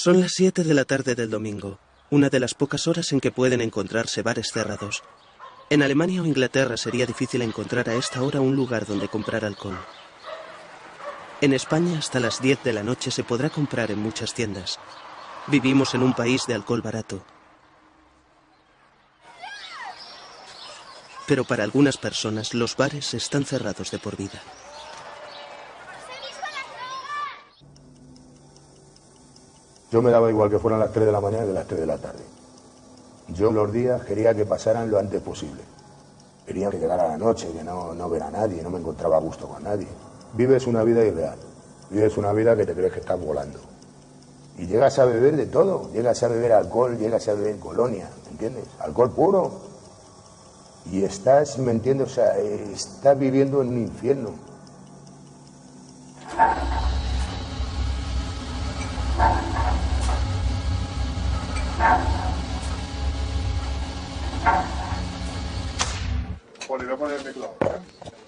Son las 7 de la tarde del domingo, una de las pocas horas en que pueden encontrarse bares cerrados. En Alemania o Inglaterra sería difícil encontrar a esta hora un lugar donde comprar alcohol. En España hasta las 10 de la noche se podrá comprar en muchas tiendas. Vivimos en un país de alcohol barato. Pero para algunas personas los bares están cerrados de por vida. Yo me daba igual que fueran las 3 de la mañana que las 3 de la tarde. Yo los días quería que pasaran lo antes posible. Quería que llegara la noche, que no, no ver a nadie, no me encontraba a gusto con nadie. Vives una vida irreal, vives una vida que te crees que estás volando. Y llegas a beber de todo, llegas a beber alcohol, llegas a beber colonia, ¿me entiendes? Alcohol puro. Y estás, ¿me entiendes? O sea, eh, estás viviendo en un infierno.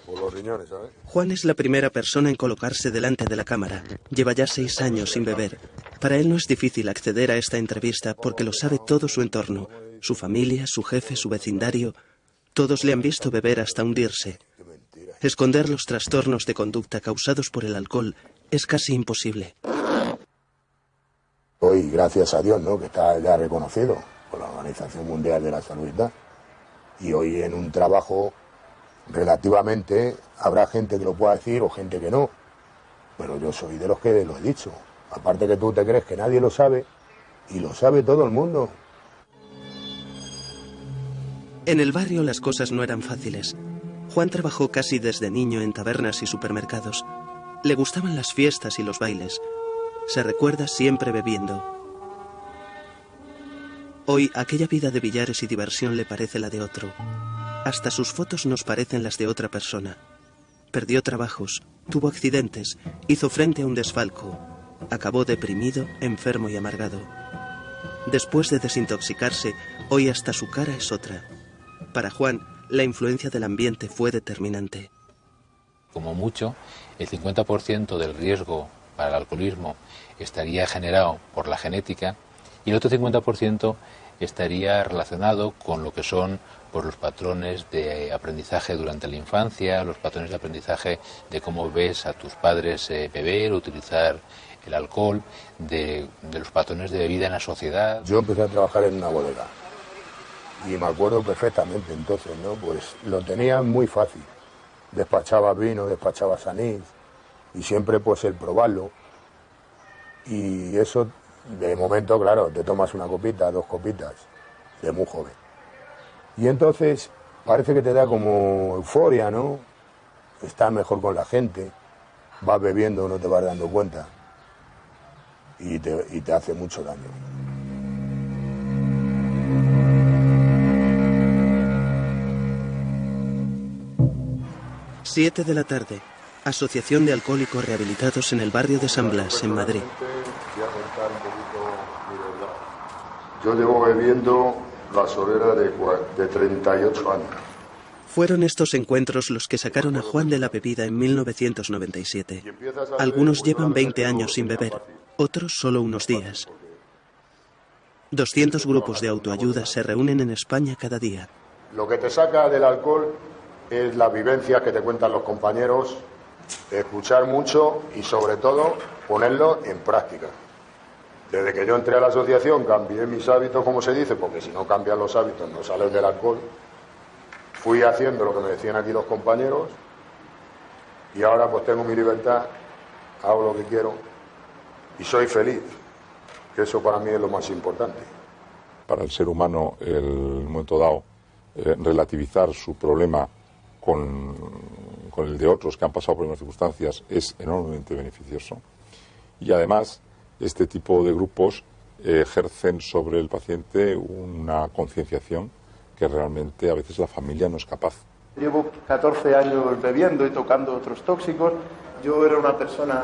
Por los riñones, ¿sabes? Juan es la primera persona en colocarse delante de la cámara. Lleva ya seis años sin beber. Para él no es difícil acceder a esta entrevista porque lo sabe todo su entorno. Su familia, su jefe, su vecindario. Todos le han visto beber hasta hundirse. Esconder los trastornos de conducta causados por el alcohol es casi imposible. Hoy, gracias a Dios, ¿no? que está ya reconocido por la Organización Mundial de la Salud y hoy en un trabajo relativamente habrá gente que lo pueda decir o gente que no. Pero yo soy de los que lo he dicho. Aparte que tú te crees que nadie lo sabe y lo sabe todo el mundo. En el barrio las cosas no eran fáciles. Juan trabajó casi desde niño en tabernas y supermercados. Le gustaban las fiestas y los bailes. Se recuerda siempre bebiendo. Hoy aquella vida de billares y diversión le parece la de otro. Hasta sus fotos nos parecen las de otra persona. Perdió trabajos, tuvo accidentes, hizo frente a un desfalco. Acabó deprimido, enfermo y amargado. Después de desintoxicarse, hoy hasta su cara es otra. Para Juan, la influencia del ambiente fue determinante. Como mucho, el 50% del riesgo para el alcoholismo estaría generado por la genética y el otro 50% estaría relacionado con lo que son por los patrones de aprendizaje durante la infancia, los patrones de aprendizaje de cómo ves a tus padres eh, beber, utilizar el alcohol, de, de los patrones de bebida en la sociedad. Yo empecé a trabajar en una bodega y me acuerdo perfectamente entonces, ¿no? Pues lo tenía muy fácil. Despachaba vino, despachaba anís y siempre pues el probarlo. Y eso, de momento, claro, te tomas una copita, dos copitas, de muy joven. Y entonces parece que te da como euforia, ¿no? Estás mejor con la gente, vas bebiendo, no te vas dando cuenta y te, y te hace mucho daño. Siete de la tarde. Asociación de Alcohólicos Rehabilitados en el barrio de San Blas, en Madrid. Yo llevo bebiendo la solera de, de 38 años. Fueron estos encuentros los que sacaron a Juan de la bebida en 1997. Algunos llevan 20 años sin beber, otros solo unos días. 200 grupos de autoayuda se reúnen en España cada día. Lo que te saca del alcohol es la vivencia que te cuentan los compañeros, escuchar mucho y sobre todo ponerlo en práctica. Desde que yo entré a la asociación cambié mis hábitos, como se dice, porque si no cambias los hábitos no sales del alcohol. Fui haciendo lo que me decían aquí los compañeros y ahora pues tengo mi libertad, hago lo que quiero y soy feliz, que eso para mí es lo más importante. para el ser humano el momento dado eh, relativizar su problema con, el de otros que han pasado por unas circunstancias es enormemente beneficioso y además este tipo de grupos ejercen sobre el paciente una concienciación que realmente a veces la familia no es capaz. Llevo 14 años bebiendo y tocando otros tóxicos. Yo era una persona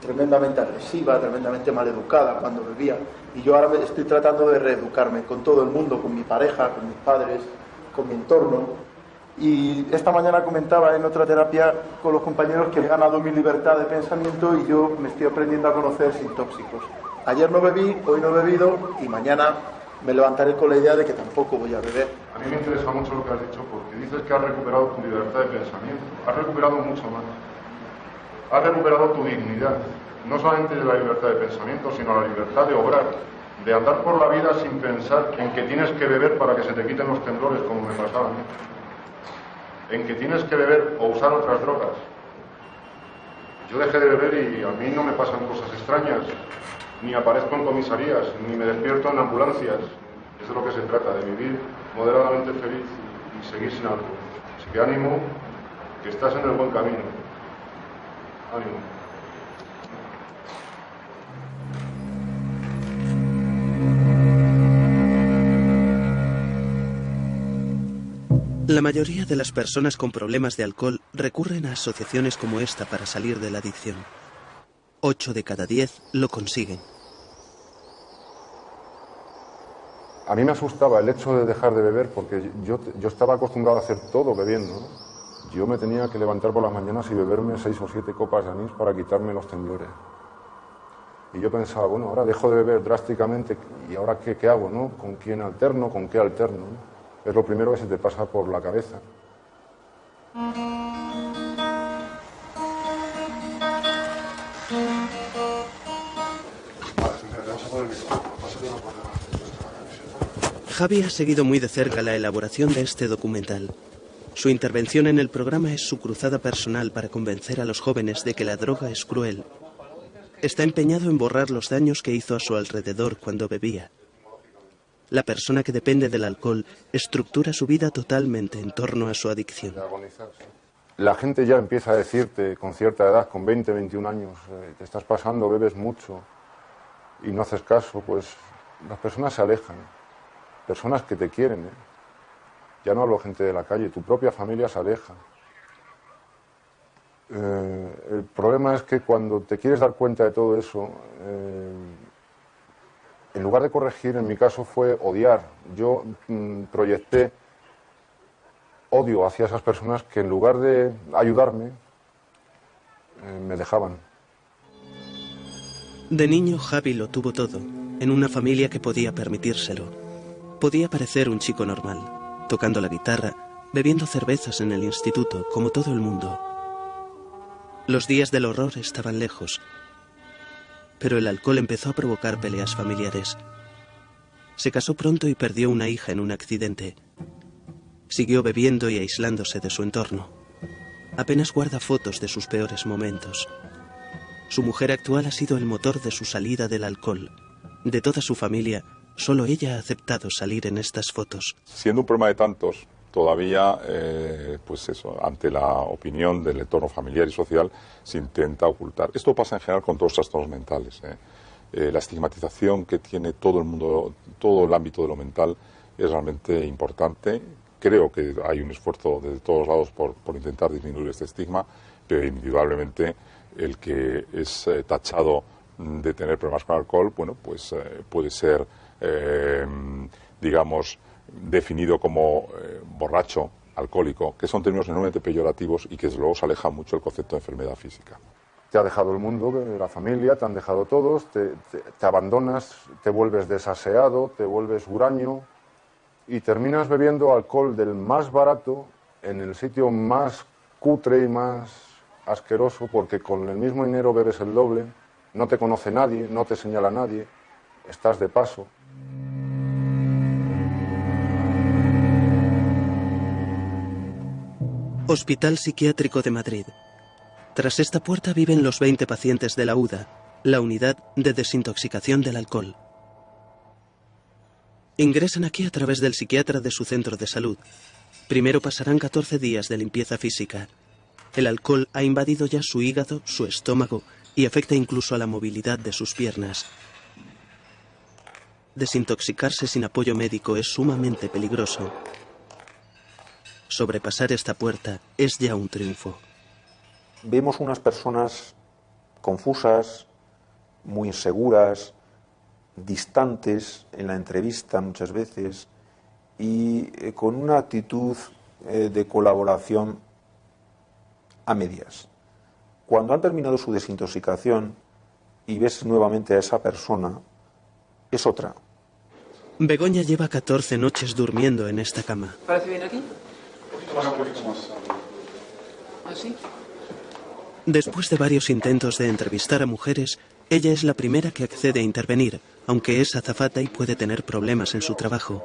tremendamente agresiva, tremendamente maleducada cuando bebía. Y yo ahora estoy tratando de reeducarme con todo el mundo, con mi pareja, con mis padres, con mi entorno. Y esta mañana comentaba en otra terapia con los compañeros que he ganado mi libertad de pensamiento y yo me estoy aprendiendo a conocer sin tóxicos. ayer no bebí, hoy no he bebido y mañana me levantaré con la idea de que tampoco voy a beber. A mí me interesa mucho lo que has dicho porque dices que has recuperado tu libertad de pensamiento, has recuperado mucho más. Has recuperado tu dignidad, no solamente de la libertad de pensamiento, sino la libertad de obrar, de andar por la vida sin pensar en que tienes que beber para que se te quiten los temblores como me pasaba a mí, en que tienes que beber o usar otras drogas. Yo dejé de beber y a mí no me pasan cosas extrañas, ni aparezco en comisarías, ni me despierto en ambulancias. Es de lo que se trata, de vivir moderadamente feliz y seguir sin algo. Así que ánimo, que estás en el buen camino. Ánimo. La mayoría de las personas con problemas de alcohol recurren a asociaciones como esta para salir de la adicción. Ocho de cada diez lo consiguen. A mí me asustaba el hecho de dejar de beber porque yo, yo estaba acostumbrado a hacer todo bebiendo. Yo me tenía que levantar por las mañanas y beberme seis o siete copas de anís para quitarme los temblores. Y yo pensaba, bueno, ahora dejo de beber drásticamente y ahora qué, qué hago, ¿no? ¿Con quién alterno? ¿Con qué alterno? ¿no? Es lo primero que se te pasa por la cabeza. Javi ha seguido muy de cerca la elaboración de este documental. Su intervención en el programa es su cruzada personal para convencer a los jóvenes de que la droga es cruel. Está empeñado en borrar los daños que hizo a su alrededor cuando bebía. La persona que depende del alcohol estructura su vida totalmente en torno a su adicción. La gente ya empieza a decirte con cierta edad, con 20, 21 años, eh, te estás pasando, bebes mucho y no haces caso, pues las personas se alejan. Personas que te quieren, ¿eh? ya no hablo gente de la calle, tu propia familia se aleja. Eh, el problema es que cuando te quieres dar cuenta de todo eso, en lugar de corregir, en mi caso fue odiar. Yo mm, proyecté odio hacia esas personas que en lugar de ayudarme, eh, me dejaban. De niño, Javi lo tuvo todo, en una familia que podía permitírselo. Podía parecer un chico normal, tocando la guitarra, bebiendo cervezas en el instituto, como todo el mundo. Los días del horror estaban lejos, pero el alcohol empezó a provocar peleas familiares. Se casó pronto y perdió una hija en un accidente. Siguió bebiendo y aislándose de su entorno. Apenas guarda fotos de sus peores momentos. Su mujer actual ha sido el motor de su salida del alcohol. De toda su familia, solo ella ha aceptado salir en estas fotos. Siendo un problema de tantos, todavía, eh, pues eso, ante la opinión del entorno familiar y social, se intenta ocultar. Esto pasa en general con todos los trastornos mentales. ¿eh? Eh, la estigmatización que tiene todo el mundo, todo el ámbito de lo mental es realmente importante. Creo que hay un esfuerzo de todos lados por, por intentar disminuir este estigma, pero indudablemente el que es tachado de tener problemas con alcohol, bueno, pues puede ser, digamos, definido como eh, borracho, alcohólico, que son términos enormemente peyorativos y que desde luego se aleja mucho el concepto de enfermedad física. Te ha dejado el mundo, la familia, te han dejado todos, te- te abandonas, te vuelves desaseado, te vuelves huraño y terminas bebiendo alcohol del más barato en el sitio más cutre y más asqueroso porque con el mismo dinero bebes el doble, no te conoce nadie, no te señala nadie, estás de paso. Hospital Psiquiátrico de Madrid. Tras esta puerta viven los 20 pacientes de la UDA, la unidad de desintoxicación del alcohol. Ingresan aquí a través del psiquiatra de su centro de salud. Primero pasarán 14 días de limpieza física. El alcohol ha invadido ya su hígado, su estómago y afecta incluso a la movilidad de sus piernas. Desintoxicarse sin apoyo médico es sumamente peligroso. Sobrepasar esta puerta es ya un triunfo. vemos unas personas confusas, muy inseguras, distantes en la entrevista muchas veces y eh, con una actitud eh, de colaboración a medias. Cuando han terminado su desintoxicación y ves nuevamente a esa persona, es otra. Begoña lleva 14 noches durmiendo en esta cama. ¿Parece bien aquí? ¿Así? Después de varios intentos de entrevistar a mujeres, ella es la primera que accede a intervenir, aunque es azafata y puede tener problemas en su trabajo.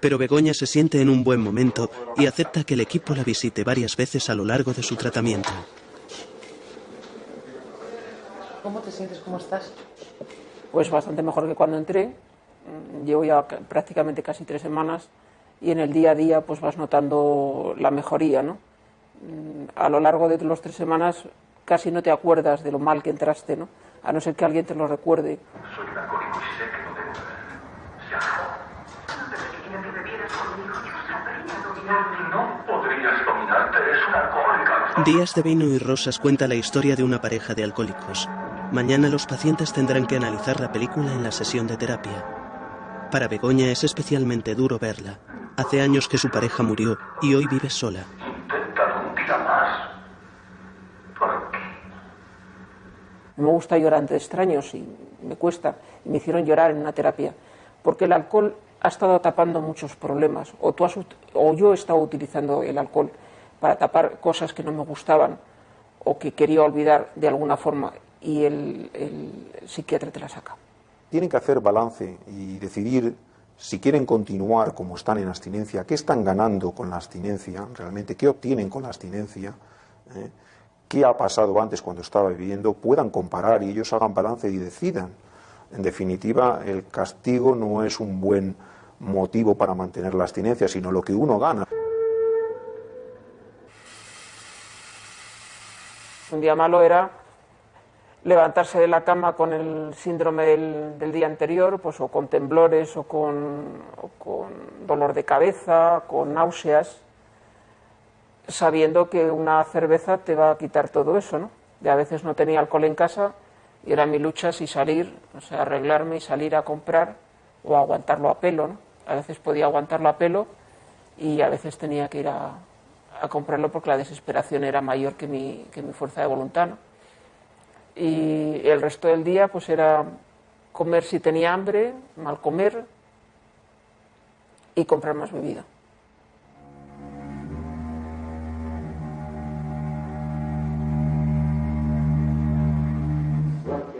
Pero Begoña se siente en un buen momento y acepta que el equipo la visite varias veces a lo largo de su tratamiento. ¿Cómo te sientes? ¿Cómo estás? Pues bastante mejor que cuando entré. Llevo ya ca- prácticamente casi tres semanas y en el día a día pues vas notando la mejoría, ¿no? Mm, A lo largo de las tres semanas casi no te acuerdas de lo mal que entraste, ¿no? A no ser que alguien te lo recuerde. Soy un alcohólico y sé que no debo beber. Se acabó. Desde que quería que bebieras conmigo, yo sabría dominarte. No podrías dominarte, eres una alcohólica. Díaz de Vino y Rosas cuenta la historia de una pareja de alcohólicos. Mañana los pacientes tendrán que analizar la película en la sesión de terapia. Para Begoña es especialmente duro verla. Hace años que su pareja murió y hoy vive sola. Inténtalo un día más. ¿Por qué? No me gusta llorar ante extraños y me cuesta. Y me hicieron llorar en una terapia. Porque el alcohol ha estado tapando muchos problemas. O, tú has o yo he estado utilizando el alcohol para tapar cosas que no me gustaban o que quería olvidar de alguna forma. Y el, el psiquiatra te la saca. Tienen que hacer balance y decidir si quieren continuar como están en abstinencia, qué están ganando con la abstinencia, realmente, qué obtienen con la abstinencia, ¿eh? qué ha pasado antes cuando estaba viviendo, puedan comparar y ellos hagan balance y decidan. En definitiva, el castigo no es un buen motivo para mantener la abstinencia, sino lo que uno gana. Un día malo era levantarse de la cama con el síndrome del, día anterior, pues o con temblores o con, o con dolor de cabeza, con náuseas, sabiendo que una cerveza te va a quitar todo eso, ¿no? Y a veces no tenía alcohol en casa y era mi lucha si salir, o sea, arreglarme y salir a comprar o aguantarlo a pelo, ¿no? A veces podía aguantarlo a pelo y a veces tenía que ir a, a comprarlo porque la desesperación era mayor que mi, que mi fuerza de voluntad, ¿no? Y el resto del día pues era comer si tenía hambre, mal comer y comprar más bebida.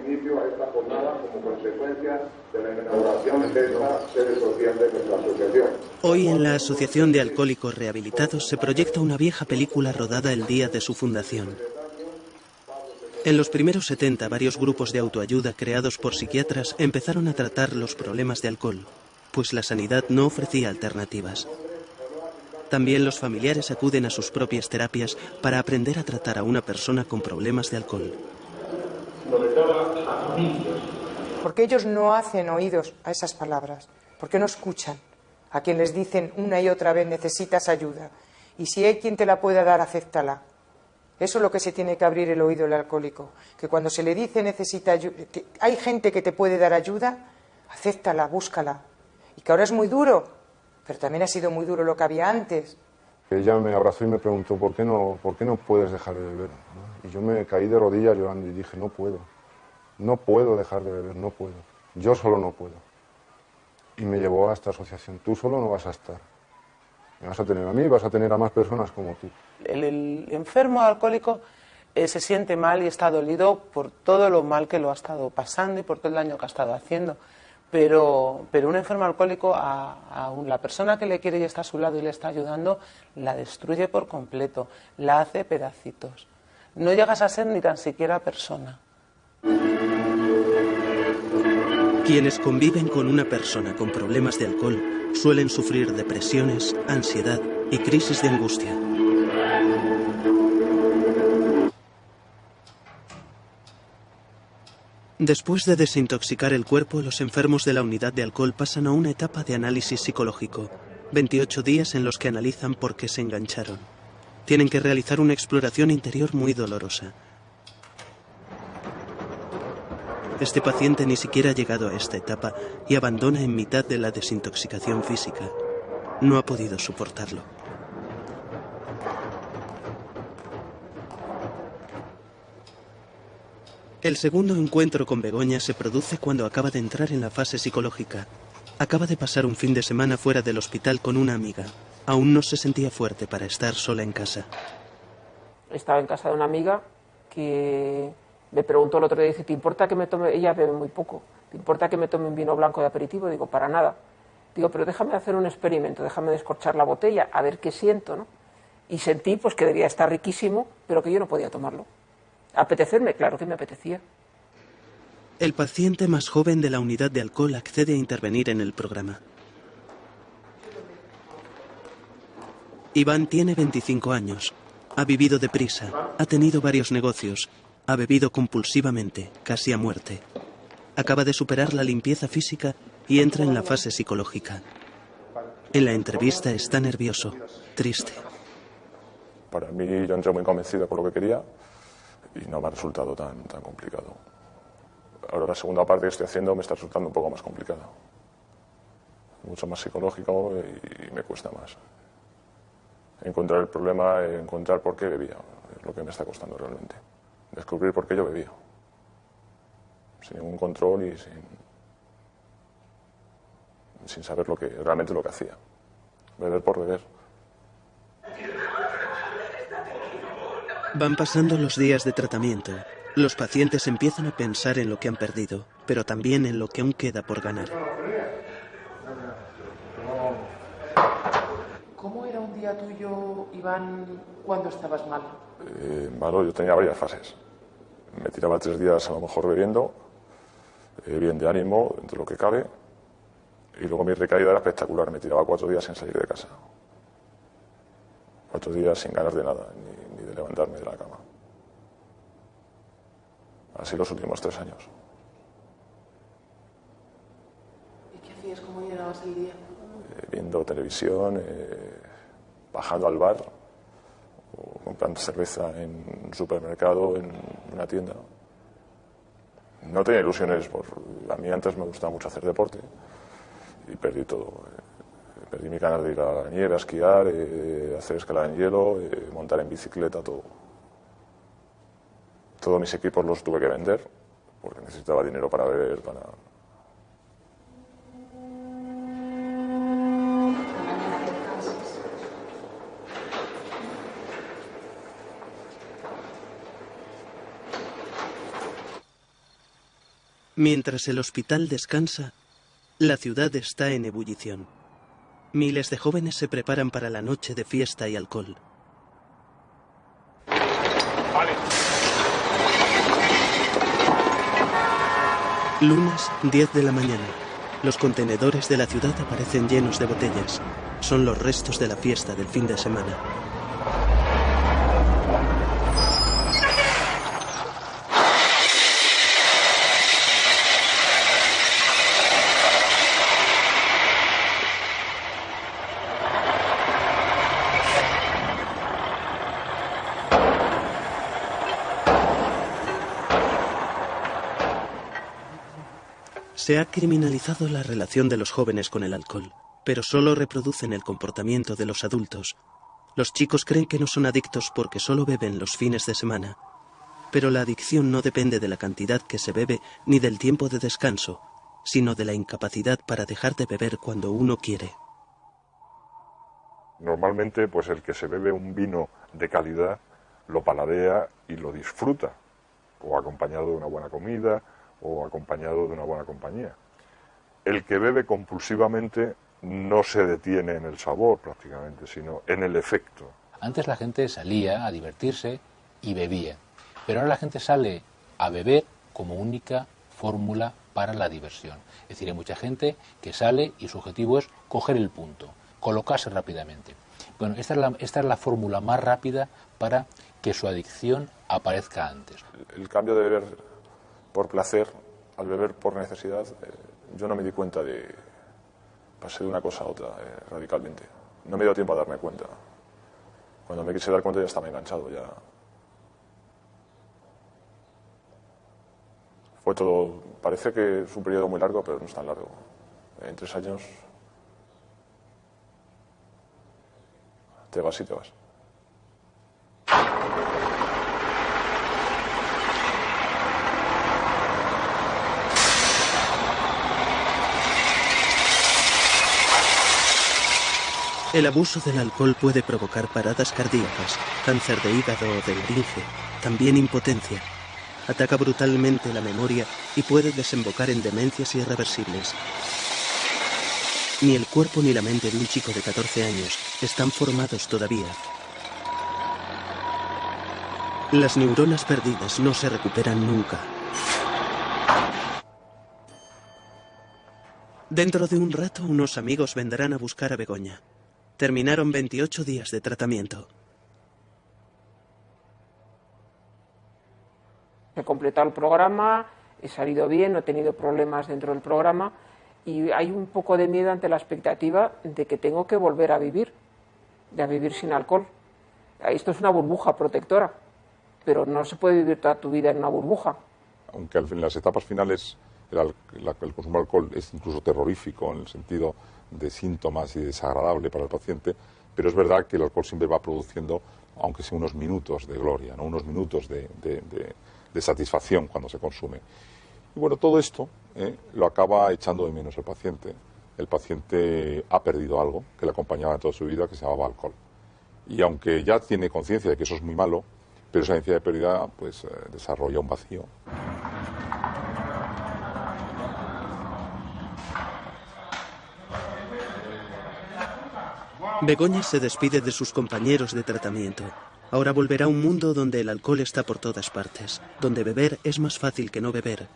inicio a esta jornada como consecuencia de la inauguración de esta sede social de nuestra asociación. Hoy en la Asociación de Alcohólicos Rehabilitados se proyecta una vieja película rodada el día de su fundación. En los primeros 70, varios grupos de autoayuda creados por psiquiatras empezaron a tratar los problemas de alcohol, pues la sanidad no ofrecía alternativas. También los familiares acuden a sus propias terapias para aprender a tratar a una persona con problemas de alcohol. Porque ellos no hacen oídos a esas palabras, porque no escuchan a quien les dicen una y otra vez necesitas ayuda. Y si hay quien te la pueda dar, acéptala. Eso es lo que se tiene que abrir el oído el alcohólico. Que cuando se le dice necesita ayuda, hay gente que te puede dar ayuda, acéptala, búscala. Y que ahora es muy duro, pero también ha sido muy duro lo que había antes. Ella me abrazó y me preguntó, ¿por qué no, por qué no puedes dejar de beber? Y yo me caí de rodillas llorando y dije, no puedo, no puedo dejar de beber, no puedo. Yo solo no puedo. Y me llevó a esta asociación, tú solo no vas a estar. Me vas a tener a mí y vas a tener a más personas como tú. El, el enfermo alcohólico eh, se siente mal y está dolido por todo lo mal que lo ha estado pasando y por todo el daño que ha estado haciendo. Pero, pero un enfermo alcohólico, a, a un- la persona que le quiere y está a su lado y le está ayudando, la destruye por completo, la hace pedacitos. No llegas a ser ni tan siquiera persona. Quienes conviven con una persona con problemas de alcohol suelen sufrir depresiones, ansiedad y crisis de angustia. Después de desintoxicar el cuerpo, los enfermos de la unidad de alcohol pasan a una etapa de análisis psicológico, 28 días en los que analizan por qué se engancharon. Tienen que realizar una exploración interior muy dolorosa. Este paciente ni siquiera ha llegado a esta etapa y abandona en mitad de la desintoxicación física. No ha podido soportarlo. El segundo encuentro con Begoña se produce cuando acaba de entrar en la fase psicológica. Acaba de pasar un fin de semana fuera del hospital con una amiga. Aún no se sentía fuerte para estar sola en casa. Estaba en casa de una amiga que me preguntó el otro día, dice, ¿te importa que me tome, ella bebe muy poco, ¿te importa que me tome un vino blanco de aperitivo? Digo, para nada. Digo, pero déjame hacer un experimento, déjame descorchar la botella, a ver qué siento, ¿no? Y sentí pues que debía estar riquísimo, pero que yo no podía tomarlo. Apetecerme, claro que me apetecía. El paciente más joven de la unidad de alcohol accede a intervenir en el programa. Iván tiene 25 años. Ha vivido deprisa, ha tenido varios negocios, ha bebido compulsivamente, casi a muerte. Acaba de superar la limpieza física y entra en la fase psicológica. En la entrevista está nervioso, triste. Para mí yo entré muy convencido por lo que quería y no me ha resultado tan, tan complicado. Ahora la segunda parte que estoy haciendo me está resultando un poco más complicada. Mucho más psicológico y, me cuesta más. Encontrar el problema, encontrar por qué bebía, es lo que me está costando realmente. Descubrir por qué yo bebía. Sin ningún control y sin, sin saber lo que, realmente lo que hacía. Beber por beber. Van pasando los días de tratamiento. Los pacientes empiezan a pensar en lo que han perdido, pero también en lo que aún queda por ganar. ¿Cómo era un día tuyo, Iván, cuando estabas mal? Eh, yo tenía varias fases. Me tiraba tres días a lo mejor bebiendo, eh, bien de ánimo, dentro de lo que cabe, y luego mi recaída era espectacular. Me tiraba cuatro días sin salir de casa. Cuatro días sin ganas de nada, ni, de levantarme de la cama. Así los últimos tres años. ¿Y qué hacías? ¿Cómo llegabas el día? Eh, viendo televisión, eh, bajando al bar, o comprando cerveza en un supermercado, en una tienda. No tenía ilusiones, por, a mí antes me gustaba mucho hacer deporte y perdí todo. Perdí mi ganas de ir a la nieve, a esquiar, eh, hacer escalada en hielo, eh, montar en bicicleta, todo. Todos mis equipos los tuve que vender porque necesitaba dinero para beber, para... Mientras el hospital descansa, la ciudad está en ebullición. Miles de jóvenes se preparan para la noche de fiesta y alcohol. Lunes, 10 de la mañana. Los contenedores de la ciudad aparecen llenos de botellas. Son los restos de la fiesta del fin de semana. Se ha criminalizado la relación de los jóvenes con el alcohol, pero solo reproducen el comportamiento de los adultos. Los chicos creen que no son adictos porque solo beben los fines de semana. Pero la adicción no depende de la cantidad que se bebe ni del tiempo de descanso, sino de la incapacidad para dejar de beber cuando uno quiere. Normalmente, pues el que se bebe un vino de calidad lo paladea y lo disfruta, o acompañado de una buena comida, o acompañado de una buena compañía. El que bebe compulsivamente no se detiene en el sabor prácticamente, sino en el efecto. Antes la gente salía a divertirse y bebía, pero ahora la gente sale a beber como única fórmula para la diversión. Es decir, hay mucha gente que sale y su objetivo es coger el punto, colocarse rápidamente. Bueno, esta es la, esta es la fórmula más rápida para que su adicción aparezca antes. El cambio de beber por placer, al beber por necesidad, eh, yo no me di cuenta de... Pasé de una cosa a otra eh, radicalmente. No me dio tiempo a darme cuenta. Cuando me quise dar cuenta ya estaba enganchado, ya... Fue todo... Parece que es un periodo muy largo, pero no es tan largo. En tres años te vas y te vas. El abuso del alcohol puede provocar paradas cardíacas, cáncer de hígado o de laringe, también impotencia. Ataca brutalmente la memoria y puede desembocar en demencias irreversibles. Ni el cuerpo ni la mente de un chico de 14 años están formados todavía. Las neuronas perdidas no se recuperan nunca. Dentro de un rato unos amigos vendrán a buscar a Begoña. Terminaron 28 días de tratamiento. He completado el programa, he salido bien, no he tenido problemas dentro del programa y hay un poco de miedo ante la expectativa de que tengo que volver a vivir, de a vivir sin alcohol. Esto es una burbuja protectora, pero no se puede vivir toda tu vida en una burbuja. Aunque en las etapas finales el, el consumo de alcohol es incluso terrorífico en el sentido de síntomas y desagradable para el paciente, pero es verdad que el alcohol siempre va produciendo, aunque sea unos minutos de gloria, ¿no? unos minutos de, de satisfacción cuando se consume. Y bueno, todo esto eh, lo acaba echando de menos el paciente. El paciente ha perdido algo que le acompañaba toda su vida, que se llamaba alcohol. Y aunque ya tiene conciencia de que eso es muy malo, pero esa conciencia de pérdida pues, eh, desarrolla un vacío. Begoña se despide de sus compañeros de tratamiento. Ahora volverá a un mundo donde el alcohol está por todas partes, donde beber es más fácil que no beber.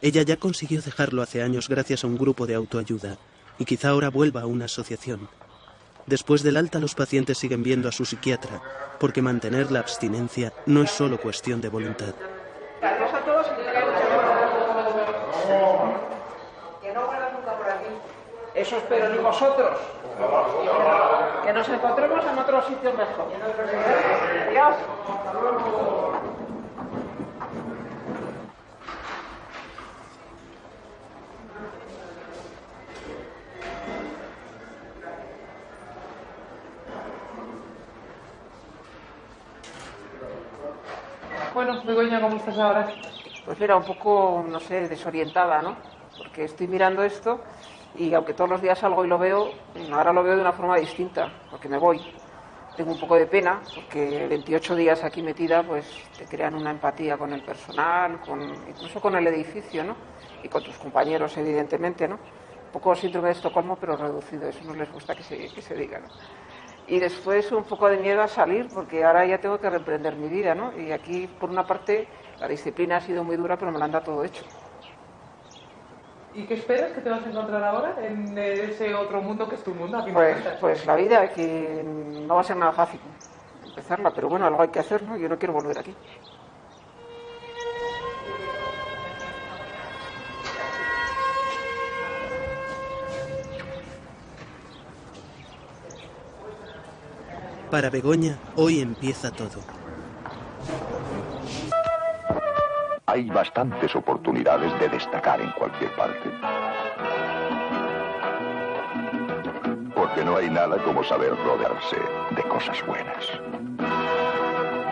Ella ya consiguió dejarlo hace años gracias a un grupo de autoayuda, y quizá ahora vuelva a una asociación. Después del alta los pacientes siguen viendo a su psiquiatra, porque mantener la abstinencia no es solo cuestión de voluntad. Eso espero ni vosotros. Que nos encontremos en otro sitio mejor. Adiós. Bueno, Begoña, ¿cómo estás ahora? Pues mira, un poco, no sé, desorientada, ¿no? Porque estoy mirando esto y aunque todos los días salgo y lo veo, ahora lo veo de una forma distinta, porque me voy. Tengo un poco de pena, porque 28 días aquí metida, pues te crean una empatía con el personal, con, incluso con el edificio, ¿no? Y con tus compañeros, evidentemente, ¿no? Un poco síndrome de Estocolmo, pero reducido, eso no les gusta que se, que diga, ¿no? Y después un poco de miedo a salir, porque ahora ya tengo que reprender mi vida, ¿no? Y aquí, por una parte, la disciplina ha sido muy dura, pero me lo han dado todo hecho. ¿Y qué esperas que te vas a encontrar ahora en ese otro mundo que es tu mundo? Pues, pues la vida, que no va a ser nada fácil empezarla, pero bueno, algo hay que hacer, ¿no? Yo no quiero volver aquí. Para Begoña, hoy empieza todo. Hay bastantes oportunidades de destacar en cualquier parte. Porque no hay nada como saber rodearse de cosas buenas.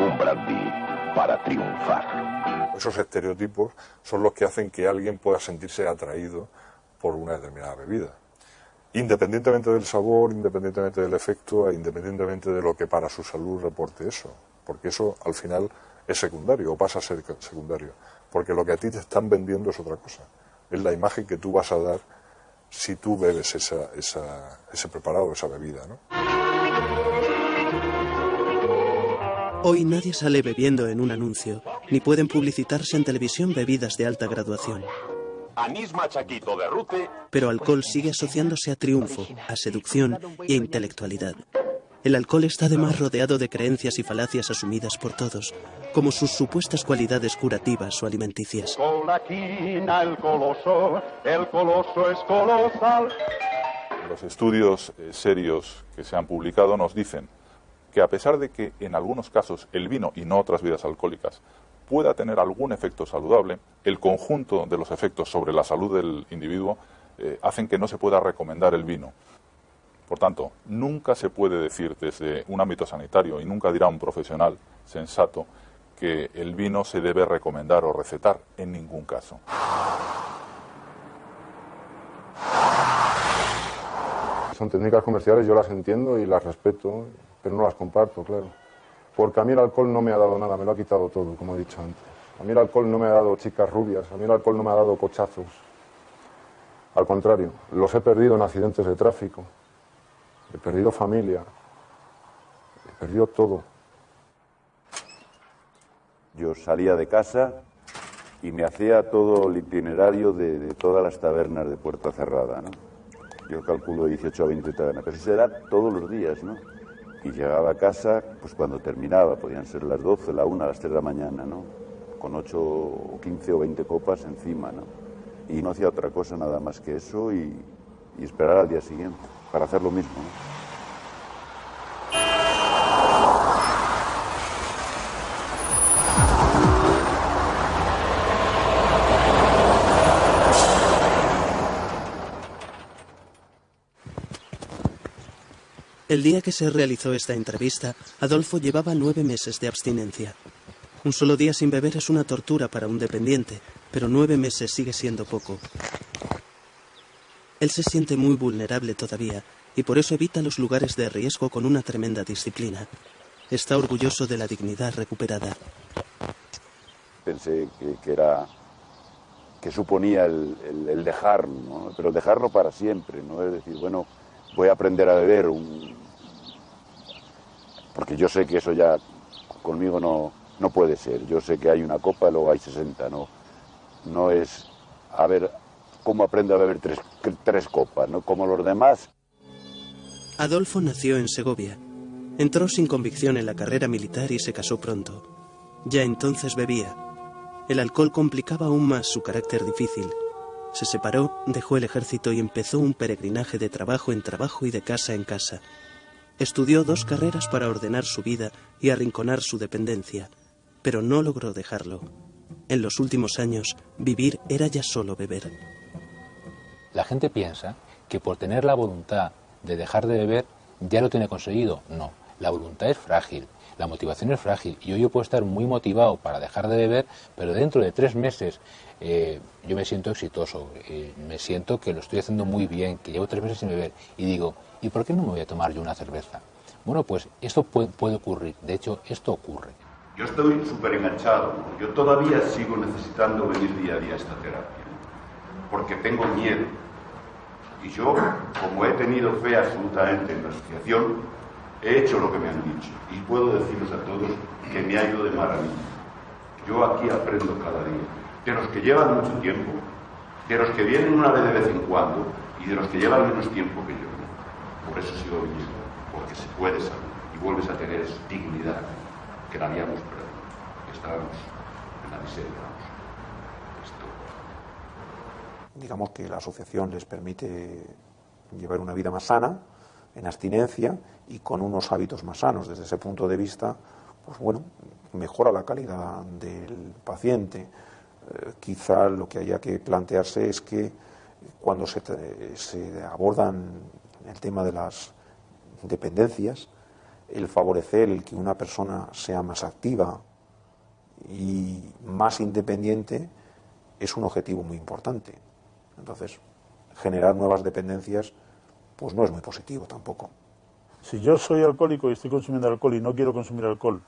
Un brandy para triunfar. Esos estereotipos son los que hacen que alguien pueda sentirse atraído por una determinada bebida. Independientemente del sabor, independientemente del efecto e independientemente de lo que para su salud reporte eso. Porque eso al final es secundario o pasa a ser secundario, porque lo que a ti te están vendiendo es otra cosa, es la imagen que tú vas a dar si tú bebes esa, esa, ese preparado, esa bebida. ¿no? Hoy nadie sale bebiendo en un anuncio, ni pueden publicitarse en televisión bebidas de alta graduación. Anís machaquito de Rute. Pero alcohol sigue asociándose a triunfo, a seducción y a intelectualidad. El alcohol está además rodeado de creencias y falacias asumidas por todos, como sus supuestas cualidades curativas o alimenticias. Con la quina, el coloso, el coloso es colosal. Los estudios eh, serios que se han publicado nos dicen que a pesar de que en algunos casos el vino y no otras bebidas alcohólicas pueda tener algún efecto saludable, el conjunto de los efectos sobre la salud del individuo eh, hacen que no se pueda recomendar el vino. Por tanto, nunca se puede decir desde un ámbito sanitario y nunca dirá un profesional sensato que el vino se debe recomendar o recetar en ningún caso. Son técnicas comerciales, yo las entiendo y las respeto, pero no las comparto, claro. Porque a mí el alcohol no me ha dado nada, me lo ha quitado todo, como he dicho antes. A mí el alcohol no me ha dado chicas rubias, a mí el alcohol no me ha dado cochazos. Al contrario, los he perdido en accidentes de tráfico, he perdido familia, he perdido todo. Yo salía de casa y me hacía todo el itinerario de, todas las tabernas de Puerta Cerrada, ¿no? Yo calculo 18 a 20 tabernas, pero eso era todos los días, ¿no? Y llegaba a casa, pues cuando terminaba, podían ser las 12, la 1, las 3 de la mañana, ¿no? Con 8 o 15 o 20 copas encima, ¿no? Y no hacía otra cosa nada más que eso y, y esperar al día siguiente para hacer lo mismo, ¿no? El día que se realizó esta entrevista, Adolfo llevaba nueve meses de abstinencia. Un solo día sin beber es una tortura para un dependiente, pero nueve meses sigue siendo poco. Él se siente muy vulnerable todavía y por eso evita los lugares de riesgo con una tremenda disciplina. Está orgulloso de la dignidad recuperada. Pensé que, era que suponía el, el, el dejar, ¿no? pero dejarlo para siempre, ¿no? Es decir, bueno, voy a aprender a beber, un... porque yo sé que eso ya conmigo no, no puede ser. Yo sé que hay una copa, luego hay 60, no, no es a ver cómo aprendo a beber tres, tres copas, ¿no? como los demás. Adolfo nació en Segovia. Entró sin convicción en la carrera militar y se casó pronto. Ya entonces bebía. El alcohol complicaba aún más su carácter difícil. Se separó, dejó el ejército y empezó un peregrinaje de trabajo en trabajo y de casa en casa. Estudió dos carreras para ordenar su vida y arrinconar su dependencia, pero no logró dejarlo. En los últimos años, vivir era ya solo beber. La gente piensa que por tener la voluntad de dejar de beber ya lo tiene conseguido. No, la voluntad es frágil, la motivación es frágil. Y hoy yo puedo estar muy motivado para dejar de beber, pero dentro de tres meses eh, yo me siento exitoso, eh, me siento que lo estoy haciendo muy bien, que llevo tres meses sin beber. Y digo, ¿y por qué no me voy a tomar yo una cerveza? Bueno, pues esto puede, puede ocurrir. De hecho, esto ocurre. Yo estoy súper enganchado. Yo todavía sigo necesitando venir día a día a esta terapia. Porque tengo miedo. Y yo, como he tenido fe absolutamente en la asociación, he hecho lo que me han dicho. Y puedo deciros a todos que me ha ido de maravilla. Yo aquí aprendo cada día. De los que llevan mucho tiempo, de los que vienen una vez de vez en cuando y de los que llevan menos tiempo que yo. Por eso sigo viniendo. Porque se puede salir y vuelves a tener dignidad que la habíamos perdido. Estábamos en la miseria. Esto. Digamos que la asociación les permite llevar una vida más sana, en abstinencia y con unos hábitos más sanos. Desde ese punto de vista, pues bueno, mejora la calidad del paciente. Eh, quizá lo que haya que plantearse es que cuando se, se abordan el tema de las dependencias, el favorecer el que una persona sea más activa y más independiente es un objetivo muy importante. Entonces, generar nuevas dependencias pues no es muy positivo tampoco. Si yo soy alcohólico y estoy consumiendo alcohol y no quiero consumir alcohol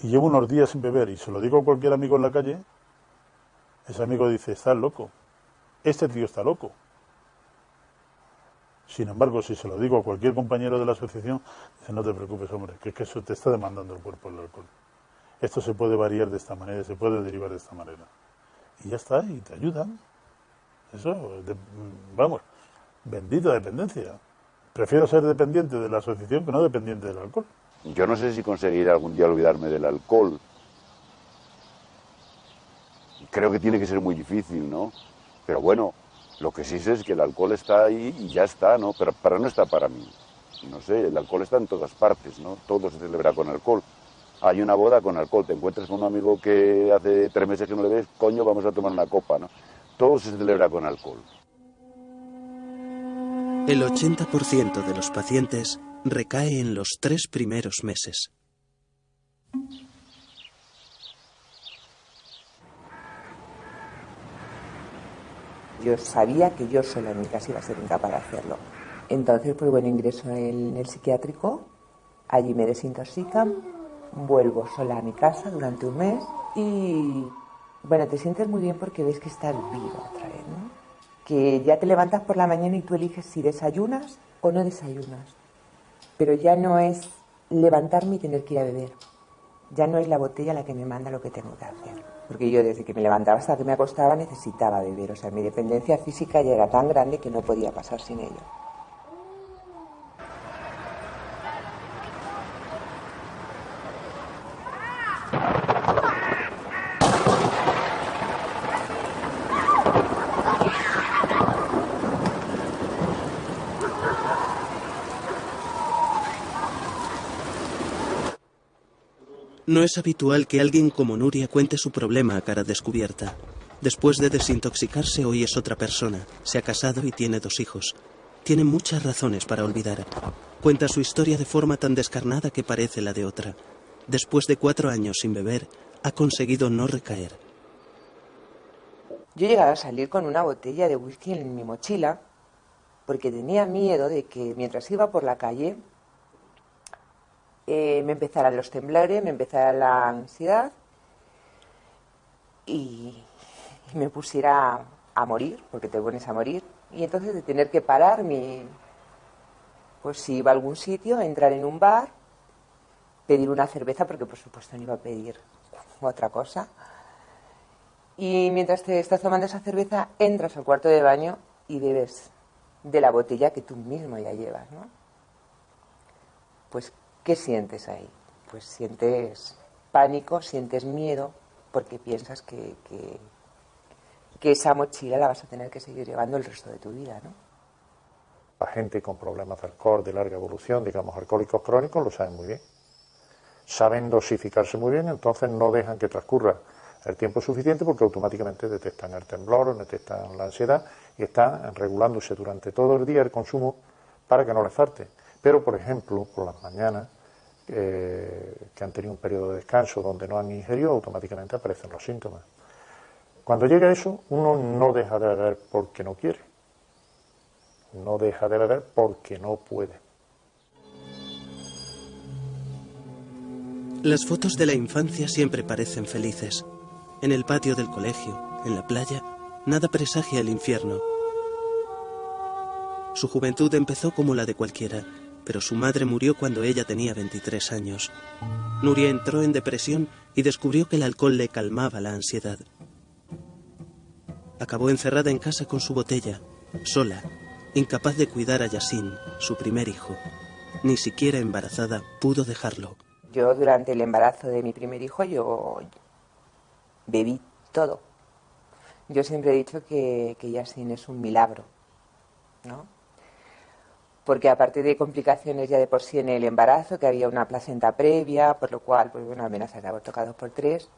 y llevo unos días sin beber y se lo digo a cualquier amigo en la calle, ese amigo dice, estás loco, este tío está loco. Sin embargo, si se lo digo a cualquier compañero de la asociación, dice, no te preocupes, hombre, que es que eso te está demandando el cuerpo el alcohol. Esto se puede variar de esta manera, se puede derivar de esta manera. Y ya está, y te ayudan. Eso, vamos, bendita dependencia. Prefiero ser dependiente de la asociación que no dependiente del alcohol. Yo no sé si conseguiré algún día olvidarme del alcohol. Creo que tiene que ser muy difícil, ¿no? Pero bueno, lo que sí sé es que el alcohol está ahí y ya está, ¿no? Pero, pero no está para mí. No sé, el alcohol está en todas partes, ¿no? Todo se celebra con alcohol. Hay una boda con alcohol, te encuentras con un amigo que hace tres meses que no le ves, coño, vamos a tomar una copa, ¿no? Todo se celebra con alcohol. El 80% de los pacientes recae en los tres primeros meses. Yo sabía que yo sola en mi casa iba a ser incapaz de hacerlo. Entonces, pues bueno, ingreso en el psiquiátrico, allí me desintoxican, vuelvo sola a mi casa durante un mes y bueno, te sientes muy bien porque ves que estás vivo otra vez, ¿no? Que ya te levantas por la mañana y tú eliges si desayunas o no desayunas. Pero ya no es levantarme y tener que ir a beber. Ya no es la botella la que me manda lo que tengo que hacer. Porque yo desde que me levantaba hasta que me acostaba necesitaba beber. O sea, mi dependencia física ya era tan grande que no podía pasar sin ello. No es habitual que alguien como Nuria cuente su problema a cara descubierta. Después de desintoxicarse hoy es otra persona, se ha casado y tiene dos hijos. Tiene muchas razones para olvidar. Cuenta su historia de forma tan descarnada que parece la de otra. Después de cuatro años sin beber, ha conseguido no recaer. Yo llegaba a salir con una botella de whisky en mi mochila porque tenía miedo de que mientras iba por la calle eh, me empezaran los temblores, me empezara la ansiedad y, y me pusiera a morir, porque te pones a morir, y entonces de tener que parar mi, pues si iba a algún sitio, entrar en un bar, pedir una cerveza, porque por supuesto no iba a pedir otra cosa. Y mientras te estás tomando esa cerveza, entras al cuarto de baño y bebes de la botella que tú mismo ya llevas, ¿no? Pues, ¿qué sientes ahí? Pues sientes pánico, sientes miedo, porque piensas que, que, esa mochila la vas a tener que seguir llevando el resto de tu vida, ¿no? La gente con problemas de alcohol de larga evolución, digamos alcohólicos crónicos, lo saben muy bien. Saben dosificarse muy bien, entonces no dejan que transcurra el tiempo suficiente porque automáticamente detectan el temblor, detectan la ansiedad y están regulándose durante todo el día el consumo para que no les falte. Pero, por ejemplo, por las mañanas, que han tenido un periodo de descanso donde no han ingerido, automáticamente aparecen los síntomas. Cuando llega eso, uno no deja de beber porque no quiere, no deja de beber porque no puede. Las fotos de la infancia siempre parecen felices. En el patio del colegio, en la playa, nada presagia el infierno. Su juventud empezó como la de cualquiera, pero su madre murió cuando ella tenía 23 años. Nuria entró en depresión y descubrió que el alcohol le calmaba la ansiedad. Acabó encerrada en casa con su botella, sola, incapaz de cuidar a Yasin, su primer hijo. Ni siquiera embarazada pudo dejarlo. Yo durante el embarazo de mi primer hijo yo bebí todo. Yo siempre he dicho que, que es un milagro, ¿no? Porque aparte de complicaciones ya de por sí en el embarazo, que había una placenta previa, por lo cual, pues bueno, amenazas de aborto cada por tres,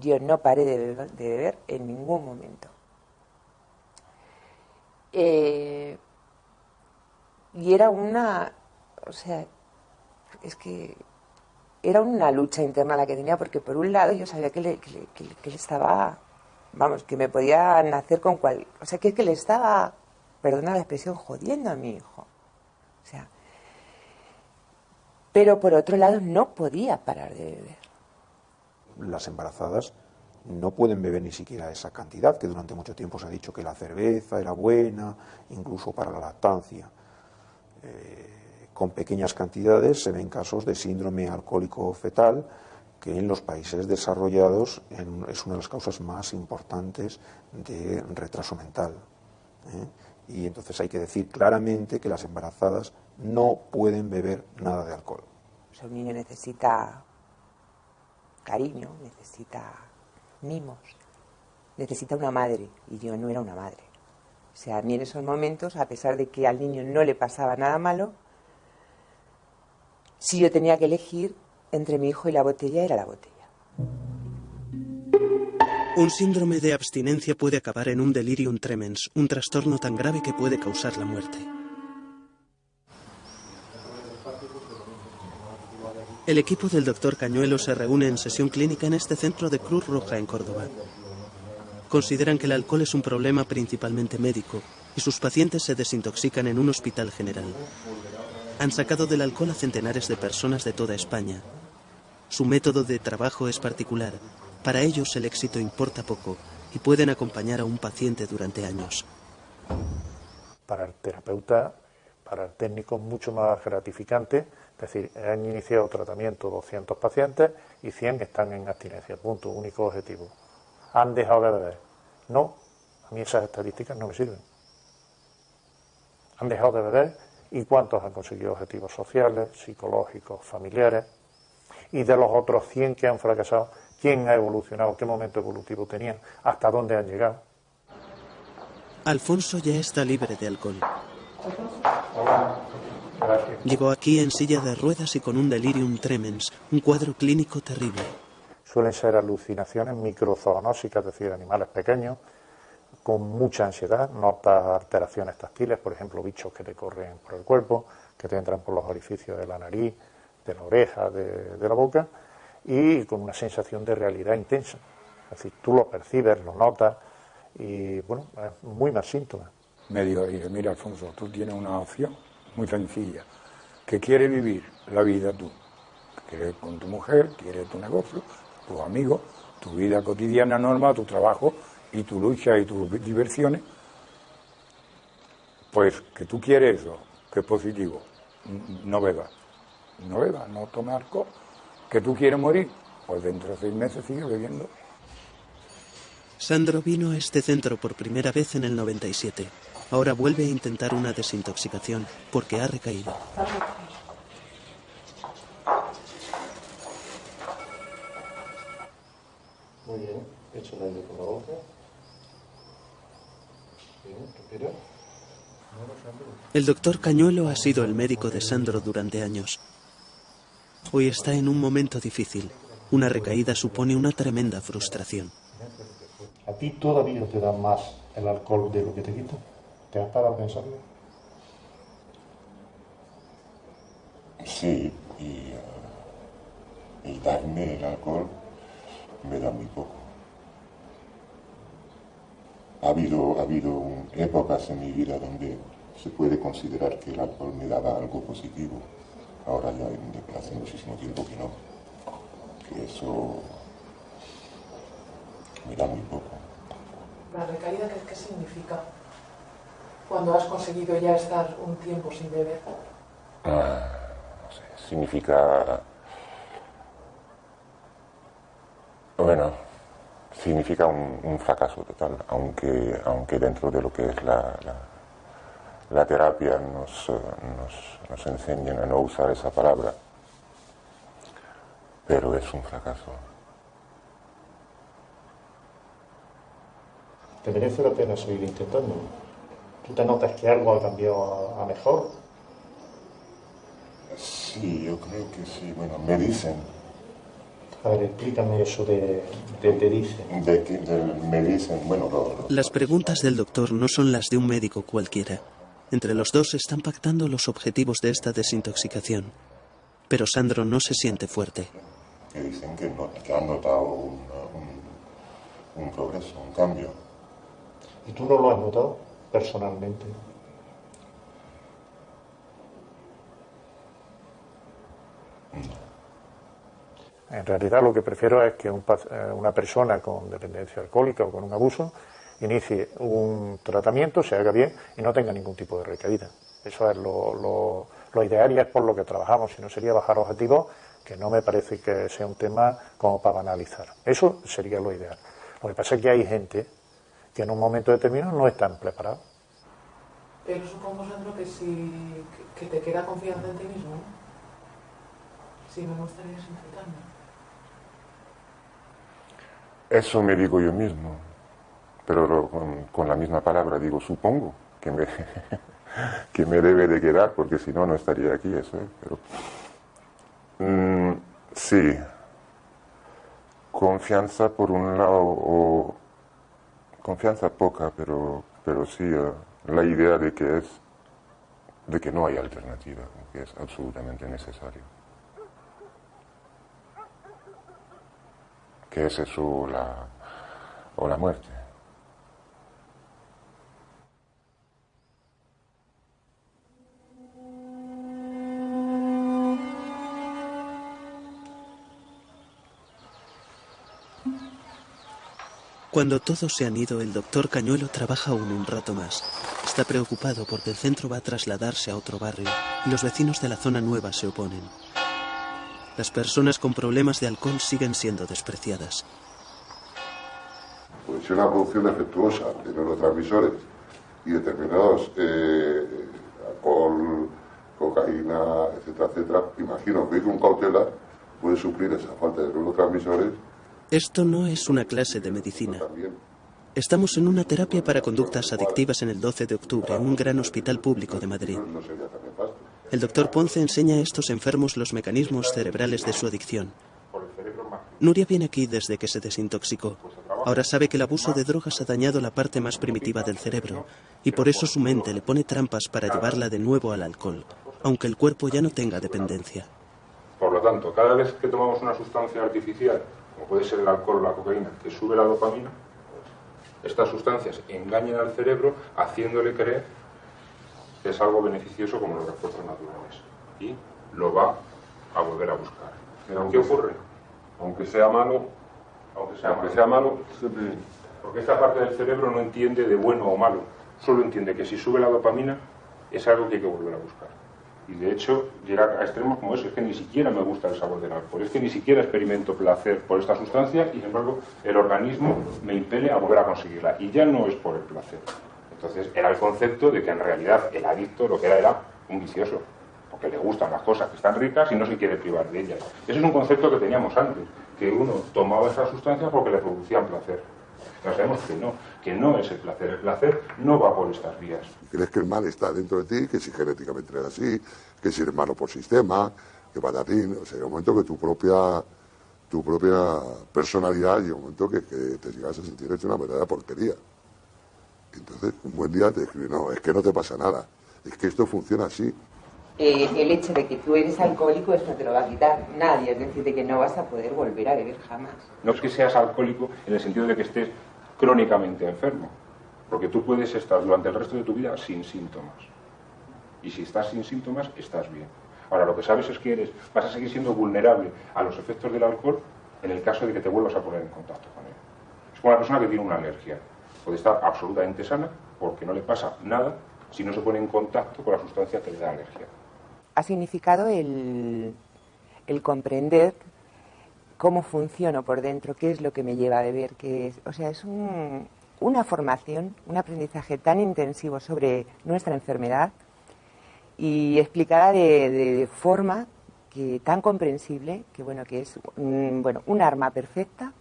yo no paré de beber, en ningún momento. Eh, y era una, o sea, es que era una lucha interna la que tenía, porque por un lado yo sabía que le, que le estaba, vamos, que me podía nacer con cual, o sea, que, que le estaba, perdona la expresión, jodiendo a mi hijo. O sea, pero por otro lado no podía parar de beber. Las embarazadas no pueden beber ni siquiera esa cantidad, que durante mucho tiempo se ha dicho que la cerveza era buena, incluso para la lactancia. Eh, con pequeñas cantidades se ven casos de síndrome alcohólico fetal, que en los países desarrollados es una de las causas más importantes de retraso mental. ¿eh? Y entonces hay que decir claramente que las embarazadas no pueden beber nada de alcohol. O sea, un niño necesita cariño, necesita mimos, necesita una madre, y yo no era una madre. O sea, a mí en esos momentos, a pesar de que al niño no le pasaba nada malo, si yo tenía que elegir entre mi hijo y la botella, era la botella. Un síndrome de abstinencia puede acabar en un delirium tremens, un trastorno tan grave que puede causar la muerte. El equipo del doctor Cañuelo se reúne en sesión clínica en este centro de Cruz Roja en Córdoba. Consideran que el alcohol es un problema principalmente médico y sus pacientes se desintoxican en un hospital general. Han sacado del alcohol a centenares de personas de toda España. Su método de trabajo es particular. Para ellos el éxito importa poco y pueden acompañar a un paciente durante años. Para el terapeuta, para el técnico, mucho más gratificante. Es decir, han iniciado tratamiento 200 pacientes y 100 están en abstinencia. Punto, único objetivo. ¿Han dejado de beber? No, a mí esas estadísticas no me sirven. Han dejado de beber y cuántos han conseguido objetivos sociales, psicológicos, familiares. Y de los otros 100 que han fracasado, ¿quién ha evolucionado? ¿Qué momento evolutivo tenían? ¿Hasta dónde han llegado? Alfonso ya está libre de alcohol. Llegó aquí en silla de ruedas y con un delirium tremens, un cuadro clínico terrible. Suelen ser alucinaciones microzoonósicas, es decir, animales pequeños, con mucha ansiedad, notas alteraciones táctiles, por ejemplo, bichos que te corren por el cuerpo, que te entran por los orificios de la nariz, de la oreja, de, la boca, y con una sensación de realidad intensa. Es decir, tú lo percibes, lo notas, y bueno, es muy más síntoma. Me dijo, mira Alfonso, tú tienes una opción muy sencilla, que quieres vivir la vida tú, quieres con tu mujer, quieres tu negocio, tus amigos, tu vida cotidiana normal, tu trabajo, y tu lucha y tus diversiones, pues que tú quieres eso, que es positivo, no bebas, no bebas, no tomes alcohol, que tú quieres morir, pues dentro de seis meses sigue bebiendo. Sandro vino a este centro por primera vez en el 97. Ahora vuelve a intentar una desintoxicación porque ha recaído. Muy bien, hecho el aire por la boca. El doctor Cañuelo ha sido el médico de Sandro durante años. Hoy está en un momento difícil. Una recaída supone una tremenda frustración. ¿A ti todavía te da más el alcohol de lo que te quita? ¿Te has parado a pensarlo? Sí, y, uh, y darme el alcohol me da muy poco. Ha habido, ha habido épocas en mi vida donde se puede considerar que el alcohol me daba algo positivo. Ahora ya hace muchísimo tiempo que no. Que eso me da muy poco. ¿La recaída qué, qué significa? Cuando has conseguido ya estar un tiempo sin beber. Ah, no sé, significa... Bueno, significa un, fracaso total, aunque, aunque dentro de lo que es la, la, terapia nos, nos, nos enseñan a no usar esa palabra, pero es un fracaso. ¿Te merece la pena seguir intentando? ¿Tú te notas que algo ha cambiado a mejor? Sí, yo creo que sí. Bueno, me dicen a ver, explícame eso de, de te dicen. De, me dicen, bueno, Las preguntas del doctor no son las de un médico cualquiera. Entre los dos están pactando los objetivos de esta desintoxicación. Pero Sandro no se siente fuerte. Que dicen que, han notado un, un progreso, un cambio. ¿Y tú no lo has notado personalmente? No. En realidad lo que prefiero es que eh, una persona con dependencia alcohólica o con un abuso inicie un tratamiento, se haga bien y no tenga ningún tipo de recaída. Eso es lo, ideal y es por lo que trabajamos, si no sería bajar objetivos, que no me parece que sea un tema como para banalizar. Eso sería lo ideal. Lo que pasa es que hay gente que en un momento determinado no están preparados. Pero supongo, Sandro, que si que te queda confianza en ti mismo, si no, no estarías intentando. Eso me digo yo mismo, pero con, la misma palabra digo supongo que me, que me debe de quedar, porque si no, no estaría aquí, eso pero... Mm, sí, confianza por un lado, o confianza poca, pero, pero sí eh, la idea de que es, de que no hay alternativa, que es absolutamente necesario. que es eso la, o la muerte. Cuando todos se han ido, el doctor Cañuelo trabaja aún un rato más. Está preocupado porque el centro va a trasladarse a otro barrio y los vecinos de la zona nueva se oponen. Las personas con problemas de alcohol siguen siendo despreciadas. Puede ser una producción defectuosa de neurotransmisores y determinados eh, alcohol, cocaína, etcétera, etcétera. Imagino que un cautelar puede suplir esa falta de neurotransmisores. Esto no es una clase de medicina. Estamos en una terapia para conductas adictivas en el 12 de octubre en un gran hospital público de Madrid. El doctor Ponce enseña a estos enfermos los mecanismos cerebrales de su adicción. Nuria viene aquí desde que se desintoxicó. Ahora sabe que el abuso de drogas ha dañado la parte más primitiva del cerebro y por eso su mente le pone trampas para llevarla de nuevo al alcohol, aunque el cuerpo ya no tenga dependencia. Por lo tanto, cada vez que tomamos una sustancia artificial, como puede ser el alcohol o la cocaína, que sube la dopamina, estas sustancias engañan al cerebro haciéndole creer que es algo beneficioso como los refuerzos naturales. Y lo va a volver a buscar. Pero ¿qué ocurre? Aunque sea malo, aunque sea, aunque sea malo, porque esta parte del cerebro no entiende de bueno o malo, solo entiende que si sube la dopamina es algo que hay que volver a buscar. Y de hecho llega a extremos como eso, es que ni siquiera me gusta el sabor del alcohol, es que ni siquiera experimento placer por esta sustancia y sin embargo el organismo me impele a volver a conseguirla. Y ya no es por el placer. Entonces era el concepto de que en realidad el adicto lo que era era un vicioso, porque le gustan las cosas que están ricas y no se quiere privar de ellas. Ese es un concepto que teníamos antes, que uno tomaba esas sustancias porque le producían placer. Ya sabemos que no, que no es el placer. El placer no va por estas vías. Crees que el mal está dentro de ti, que si genéticamente eres así, que si eres malo por sistema, que patatín. O sea, hay un momento que tu propia tu propia personalidad y un momento que, te llegas a sentir hecho una verdadera porquería. Entonces, un buen día te escribe, no, es que no te pasa nada, es que esto funciona así. Eh, el hecho de que tú eres alcohólico, eso te lo va a quitar nadie, es decir, de que no vas a poder volver a beber jamás. No es que seas alcohólico en el sentido de que estés crónicamente enfermo, porque tú puedes estar durante el resto de tu vida sin síntomas. Y si estás sin síntomas, estás bien. Ahora, lo que sabes es que eres, vas a seguir siendo vulnerable a los efectos del alcohol en el caso de que te vuelvas a poner en contacto con él. Es como una persona que tiene una alergia. Puede estar absolutamente sana porque no le pasa nada si no se pone en contacto con la sustancia que le da alergia. Ha significado el, comprender cómo funciono por dentro, qué es lo que me lleva a beber, qué es. O sea, es una formación, un aprendizaje tan intensivo sobre nuestra enfermedad y explicada de, forma que tan comprensible que bueno que es un, bueno un arma perfecta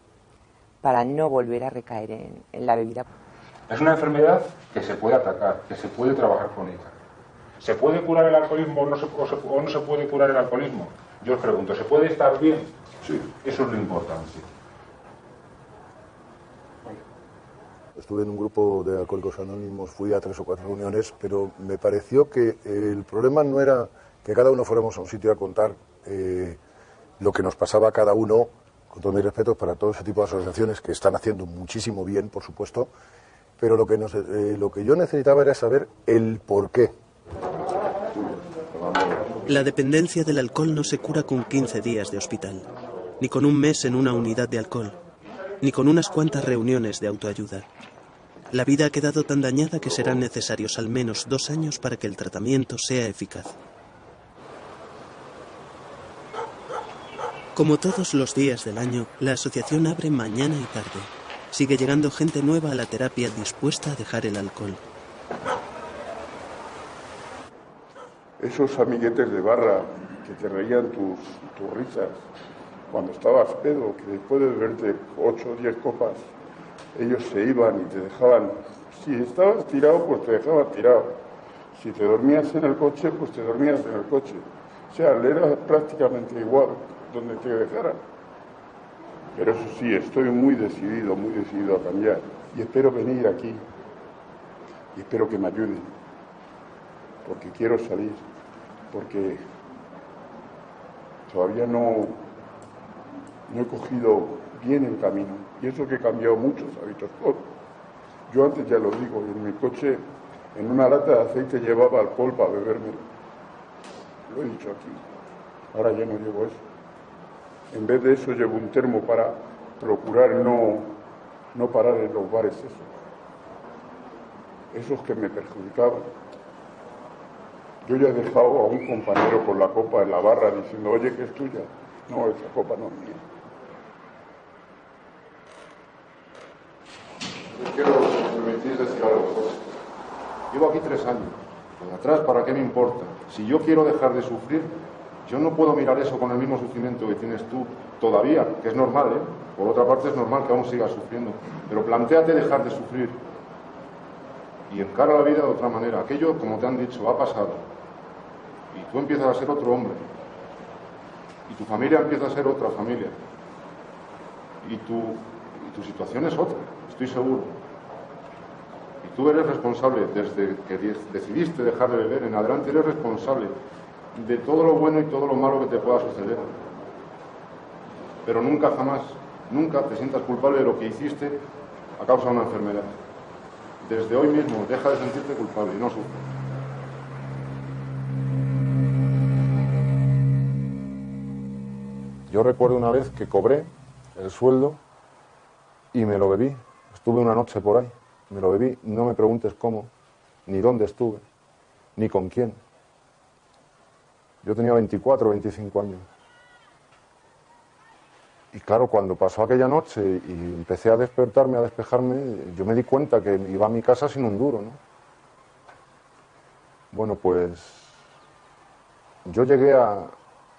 para no volver a recaer en, la bebida. Es una enfermedad que se puede atacar, que se puede trabajar con ella. ¿Se puede curar el alcoholismo o no se, o no se puede curar el alcoholismo? Yo os pregunto, ¿se puede estar bien? Sí. Eso es lo importante. Estuve en un grupo de alcohólicos anónimos, fui a tres o cuatro reuniones, pero me pareció que el problema no era que cada uno fuéramos a un sitio a contar eh, lo que nos pasaba a cada uno, con todo mi respeto para todo ese tipo de asociaciones que están haciendo muchísimo bien, por supuesto, pero lo que, eh, lo que yo necesitaba era saber el por qué. La dependencia del alcohol no se cura con 15 días de hospital ni con un mes en una unidad de alcohol, ni con unas cuantas reuniones de autoayuda. La vida ha quedado tan dañada que serán necesarios al menos dos años para que el tratamiento sea eficaz. Como todos los días del año, la asociación abre mañana y tarde. Sigue llegando gente nueva a la terapia dispuesta a dejar el alcohol. Esos amiguetes de barra que te reían tus, tus risas, cuando estabas pedo, que después de beberte 8 o 10 copas, ellos se iban y te dejaban, si estabas tirado, pues te dejaban tirado. Si te dormías en el coche, pues te dormías en el coche. O sea, era prácticamente igual donde te dejaran. Pero eso sí, estoy muy decidido, muy decidido a cambiar. Y espero venir aquí. Y espero que me ayuden. Porque quiero salir. Porque todavía no, no he cogido bien el camino. Y eso que he cambiado muchos hábitos. Yo antes ya lo digo, en mi coche, en una lata de aceite llevaba alcohol para beberme. Lo he dicho aquí. Ahora ya no llevo eso. En vez de eso llevo un termo para procurar no, no parar en los bares esos. Esos que me perjudicaban. Yo ya he dejado a un compañero con la copa en la barra diciendo, oye, que es tuya. No, esa copa no es mía. Quiero, decir algo. Llevo aquí tres años. Por atrás, ¿para qué me importa? Si yo quiero dejar de sufrir, yo no puedo mirar eso con el mismo sufrimiento que tienes tú todavía, que es normal, ¿eh? Por otra parte es normal que aún sigas sufriendo. Pero planteate dejar de sufrir y encara la vida de otra manera. Aquello, como te han dicho, ha pasado. Y tú empiezas a ser otro hombre. Y tu familia empieza a ser otra familia. Y tu, y tu situación es otra, estoy seguro. Y tú eres responsable, desde que decidiste dejar de beber en adelante, eres responsable de todo lo bueno y todo lo malo que te pueda suceder. Pero nunca jamás, nunca te sientas culpable de lo que hiciste a causa de una enfermedad. Desde hoy mismo, deja de sentirte culpable y no sufres. Yo recuerdo una vez que cobré el sueldo y me lo bebí. Estuve una noche por ahí, me lo bebí. No me preguntes cómo, ni dónde estuve, ni con quién. Yo tenía 24 o 25 años. Y claro, cuando pasó aquella noche y empecé a despertarme, a despejarme, yo me di cuenta que iba a mi casa sin un duro, ¿no? Bueno, pues yo llegué a,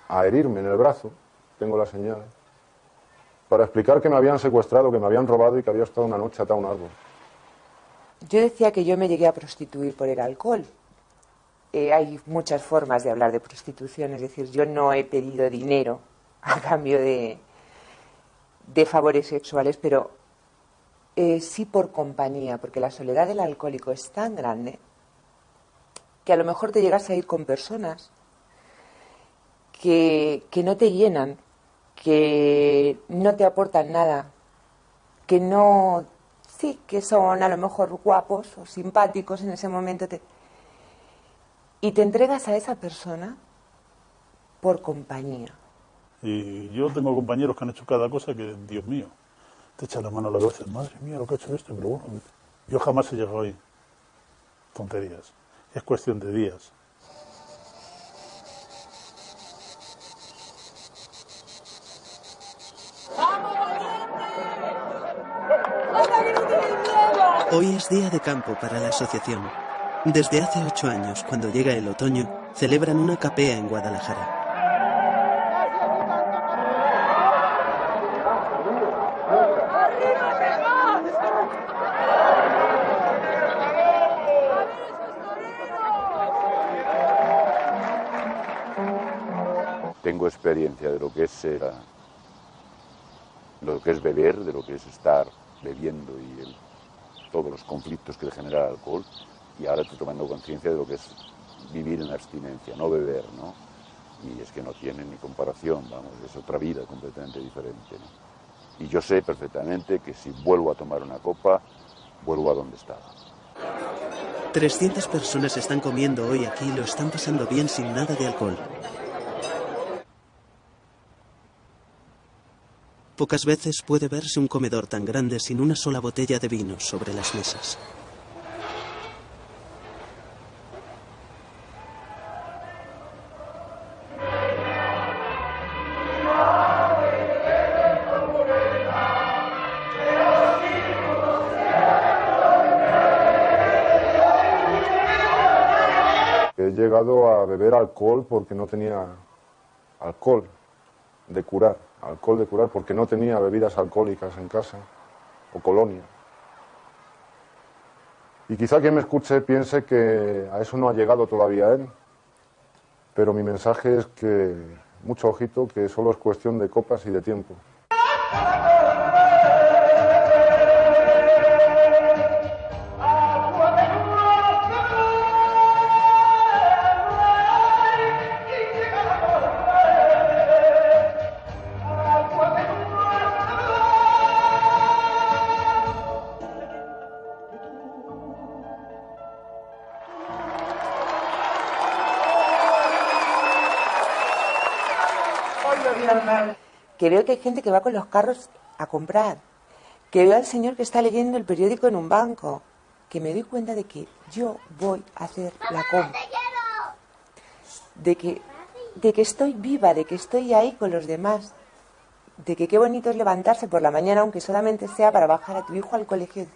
a herirme en el brazo tengo la señal, para explicar que me habían secuestrado, que me habían robado y que había estado una noche atado a un árbol. Yo decía que yo me llegué a prostituir por el alcohol. Eh, hay muchas formas de hablar de prostitución, es decir, yo no he pedido dinero a cambio de, favores sexuales, pero eh, sí por compañía, porque la soledad del alcohólico es tan grande que a lo mejor te llegas a ir con personas que no te llenan, que no te aportan nada, que no, sí, que son a lo mejor guapos o simpáticos en ese momento, y te entregas a esa persona por compañía. Y yo tengo compañeros que han hecho cada cosa que, Dios mío, te echa la mano a la cabeza, madre mía, lo que ha hecho esto, pero bueno, yo jamás he llegado ahí. Tonterías. Es cuestión de días. Hoy es día de campo para la asociación. Desde hace ocho años, cuando llega el otoño, celebran una capea en Guadalajara. Tengo experiencia de lo que es eh, lo que es beber, de lo que es estar bebiendo y el todos los conflictos que le genera el alcohol y ahora estoy tomando conciencia de lo que es vivir en abstinencia, no beber, ¿no? Y es que no tiene ni comparación, vamos, es otra vida completamente diferente, Y yo sé perfectamente que si vuelvo a tomar una copa, vuelvo a donde estaba. 300 personas están comiendo hoy aquí y lo están pasando bien sin nada de alcohol. Pocas veces puede verse un comedor tan grande sin una sola botella de vino sobre las mesas. He llegado a beber alcohol porque no tenía alcohol de curar alcohol de curar porque no tenía bebidas alcohólicas en casa o colonia. Y quizá quien me escuche piense que a eso no ha llegado todavía él, pero mi mensaje es que, mucho ojito, que solo es cuestión de copas y de tiempo. Que veo que hay gente que va con los carros a comprar, que veo al señor que está leyendo el periódico en un banco, que me doy cuenta de que yo voy a hacer la compra, de que, de que estoy viva, de que estoy ahí con los demás, de que qué bonito es levantarse por la mañana, aunque solamente sea para bajar a tu hijo al colegio,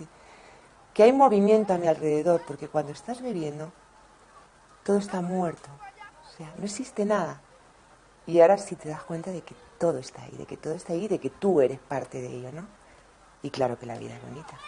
que hay movimiento a mi alrededor, porque cuando estás bebiendo, todo está muerto, o sea, no existe nada. Y ahora sí te das cuenta de que todo está ahí, de que todo está ahí, de que tú eres parte de ello, ¿no? Y claro que la vida es bonita.